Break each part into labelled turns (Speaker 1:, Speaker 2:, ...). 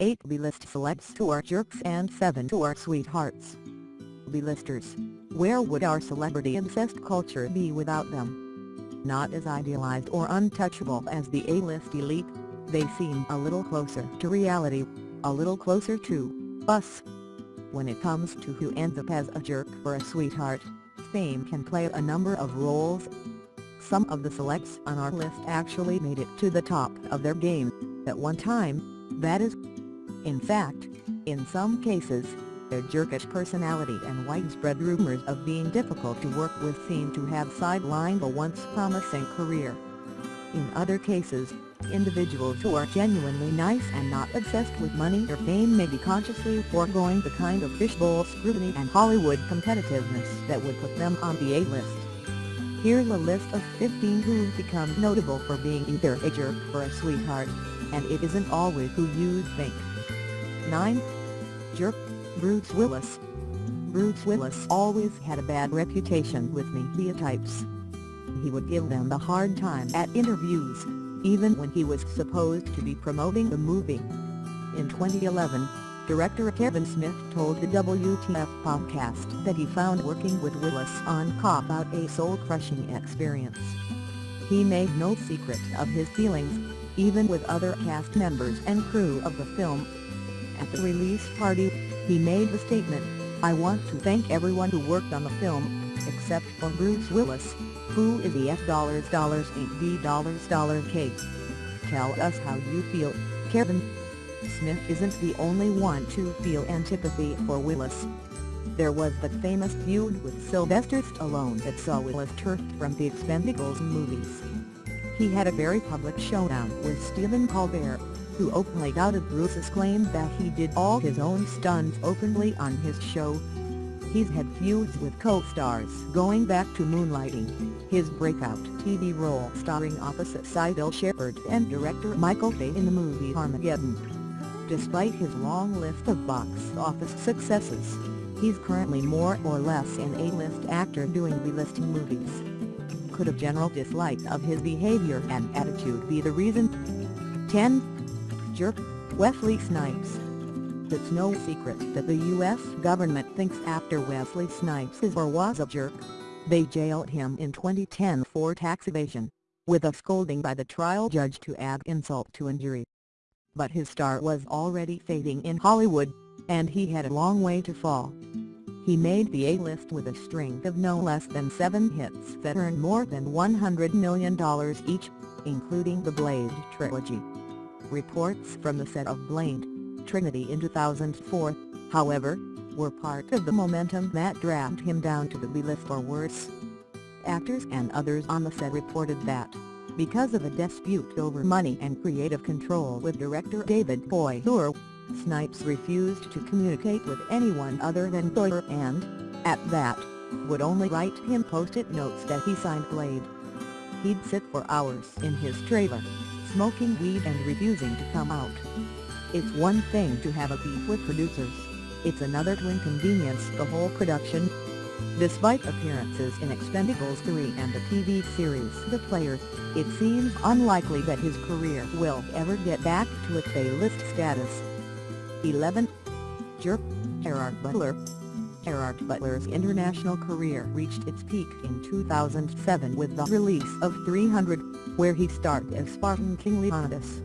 Speaker 1: 8 B-list celebs who are jerks and 7 who are sweethearts. B-listers. Where would our celebrity incest culture be without them? Not as idealized or untouchable as the A-list elite, they seem a little closer to reality, a little closer to us. When it comes to who ends up as a jerk or a sweetheart, fame can play a number of roles. Some of the selects on our list actually made it to the top of their game, at one time, that is. In fact, in some cases, their jerkish personality and widespread rumors of being difficult to work with seem to have sidelined a once promising career. In other cases, individuals who are genuinely nice and not obsessed with money or fame may be consciously foregoing the kind of fishbowl scrutiny and Hollywood competitiveness that would put them on the A-list. Here's a list of 15 who've become notable for being either a jerk or a sweetheart, and it isn't always who you'd think. 9. Jerk, Bruce Willis. Bruce Willis always had a bad reputation with media types. He would give them a hard time at interviews, even when he was supposed to be promoting the movie. In 2011, director Kevin Smith told the WTF podcast that he found working with Willis on Cop Out a soul-crushing experience. He made no secret of his feelings, even with other cast members and crew of the film. At the release party, he made the statement, I want to thank everyone who worked on the film, except for Bruce Willis, who is the F dollars D. Tell us how you feel, Kevin. Smith isn't the only one to feel antipathy for Willis. There was the famous feud with Sylvester Stallone that saw Willis turfed from the Expendables movies. He had a very public showdown with Stephen Colbert, who openly doubted Bruce's claim that he did all his own stunts openly on his show, He's had feuds with co-stars going back to Moonlighting, his breakout TV role starring opposite Cybill Shepherd and director Michael Bay in the movie Armageddon. Despite his long list of box office successes, he's currently more or less an A-list actor doing B-list movies. Could a general dislike of his behavior and attitude be the reason? 10. Wesley Snipes it's no secret that the U.S. government thinks after Wesley Snipes is or was a jerk. They jailed him in 2010 for tax evasion, with a scolding by the trial judge to add insult to injury. But his star was already fading in Hollywood, and he had a long way to fall. He made the A-list with a string of no less than seven hits that earned more than $100 million each, including the Blade trilogy. Reports from the set of Blade Trinity in 2004, however, were part of the momentum that dragged him down to the B-list or worse. Actors and others on the set reported that, because of a dispute over money and creative control with director David Goyer, Snipes refused to communicate with anyone other than Goyer and, at that, would only write him post-it notes that he signed Blade. He'd sit for hours in his trailer, smoking weed and refusing to come out. It's one thing to have a beef with producers, it's another to inconvenience the whole production. Despite appearances in Expendables 3 and the TV series The Player, it seems unlikely that his career will ever get back to its A-list status. 11. Jerk, Gerard Butler Gerard Butler's international career reached its peak in 2007 with the release of 300, where he starred as Spartan King Leonidas.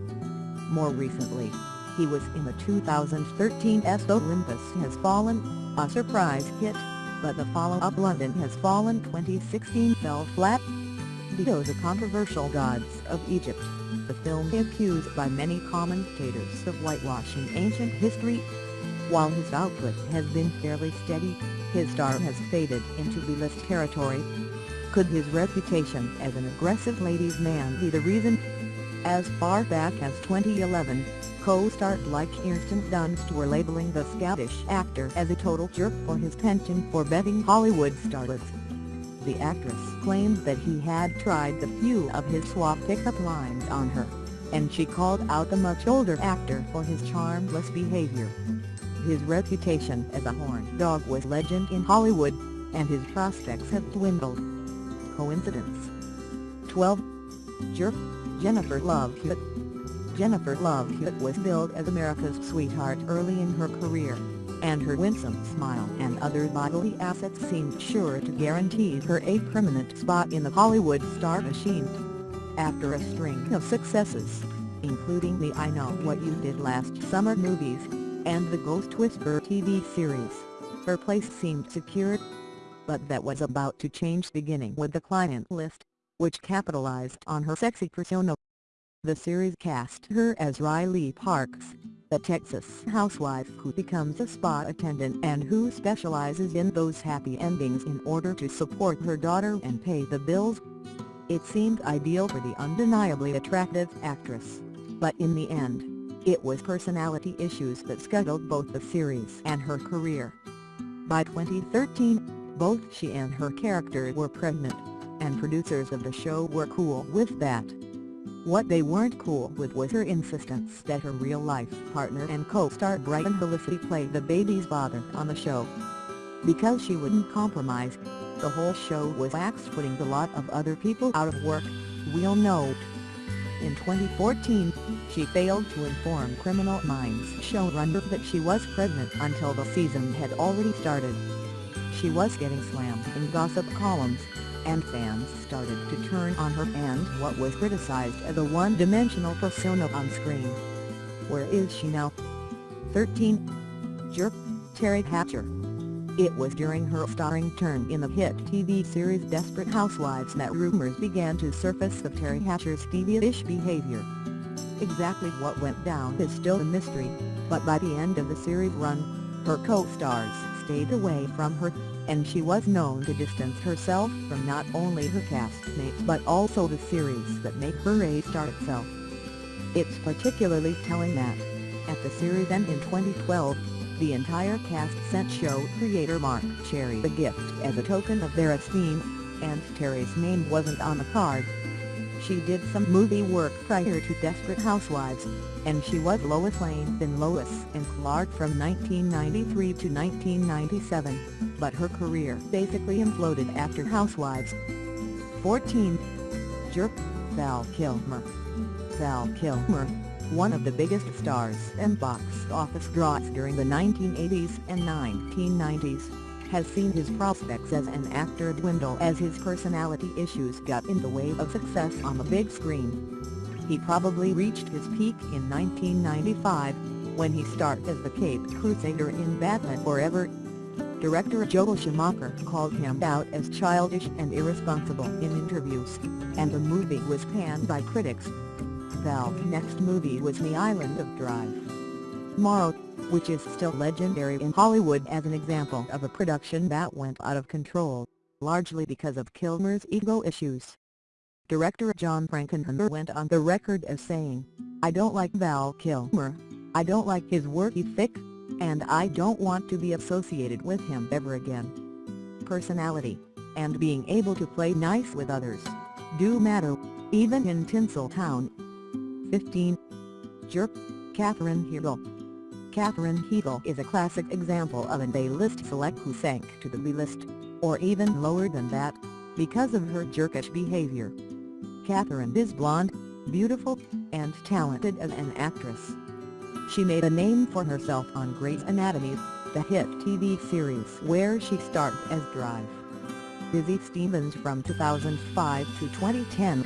Speaker 1: More recently, he was in the 2013 S Olympus Has Fallen, a surprise hit, but the follow-up London Has Fallen 2016 fell flat. Those the controversial gods of Egypt, the film accused by many commentators of whitewashing ancient history. While his output has been fairly steady, his star has faded into B-list territory. Could his reputation as an aggressive ladies' man be the reason? As far back as 2011, co-stars like Kirsten Dunst were labeling the Scottish actor as a total jerk for his penchant for betting Hollywood starlets. The actress claimed that he had tried the few of his swap pickup lines on her, and she called out the much older actor for his charmless behavior. His reputation as a horn dog was legend in Hollywood, and his prospects have dwindled. Coincidence? 12. Jerk, Jennifer Love Hewitt Jennifer Love Hewitt was billed as America's sweetheart early in her career, and her winsome smile and other bodily assets seemed sure to guarantee her a permanent spot in the Hollywood star machine. After a string of successes, including the I Know What You Did Last Summer movies, and the Ghost Whisperer TV series, her place seemed secured. But that was about to change beginning with the client list, which capitalized on her sexy persona. The series cast her as Riley Parks, a Texas housewife who becomes a spa attendant and who specializes in those happy endings in order to support her daughter and pay the bills. It seemed ideal for the undeniably attractive actress, but in the end, it was personality issues that scuttled both the series and her career. By 2013, both she and her character were pregnant, and producers of the show were cool with that. What they weren't cool with was her insistence that her real-life partner and co-star Brian Hallisay play the baby's father on the show. Because she wouldn't compromise, the whole show was axed putting a lot of other people out of work, we'll know. In 2014, she failed to inform Criminal Minds showrunner that she was pregnant until the season had already started. She was getting slammed in gossip columns, and fans started to turn on her and what was criticized as a one-dimensional persona on screen. Where is she now? 13. Jerk, Teri Hatcher. It was during her starring turn in the hit TV series Desperate Housewives that rumors began to surface of Teri Hatcher's devious behavior. Exactly what went down is still a mystery, but by the end of the series run, her co-stars stayed away from her and she was known to distance herself from not only her castmates but also the series that made her a star itself. It's particularly telling that, at the series end in 2012, the entire cast sent show creator Marc Cherry a gift as a token of their esteem, and Teri's name wasn't on the card. She did some movie work prior to Desperate Housewives, and she was Lois Lane in Lois and Clark from 1993 to 1997, but her career basically imploded after Housewives. 14. Jerk, Val Kilmer Val Kilmer, one of the biggest stars and box office draws during the 1980s and 1990s, has seen his prospects as an actor dwindle as his personality issues got in the way of success on the big screen. He probably reached his peak in 1995, when he starred as the Cape Crusader in Batman Forever. Director Joel Schumacher called him out as childish and irresponsible in interviews, and the movie was panned by critics. Val's next movie was The Island of Dr. Moreau, which is still legendary in Hollywood as an example of a production that went out of control, largely because of Kilmer's ego issues. Director John Frankenheimer went on the record as saying, I don't like Val Kilmer, I don't like his work ethic, and I don't want to be associated with him ever again. Personality, and being able to play nice with others, do matter, even in Tinseltown. 15. Jerk, Katherine Heigl Katherine Heigl is a classic example of an A-list select who sank to the B-list, or even lower than that, because of her jerkish behavior. Katherine is blonde, beautiful, and talented as an actress. She made a name for herself on Grey's Anatomy, the hit TV series where she starred as Dr. Izzie Stevens from 2005 to 2010.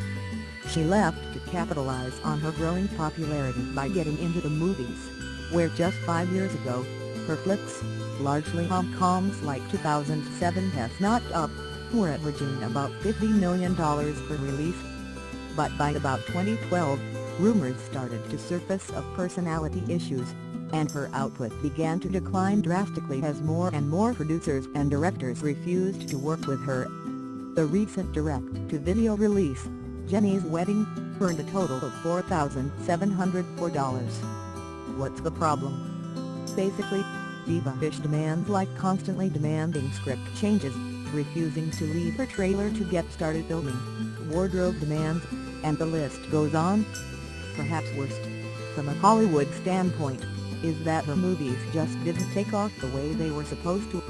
Speaker 1: She left to capitalize on her growing popularity by getting into the movies where just five years ago, her flicks, largely rom-coms like 2007 Knocked Up, were averaging about $50 million per release. But by about 2012, rumors started to surface of personality issues, and her output began to decline drastically as more and more producers and directors refused to work with her. The recent direct-to-video release, Jenny's Wedding, earned a total of $4,704 what's the problem? Basically, diva-ish demands like constantly demanding script changes, refusing to leave her trailer to get started filming, wardrobe demands, and the list goes on. Perhaps worst, from a Hollywood standpoint, is that her movies just didn't take off the way they were supposed to.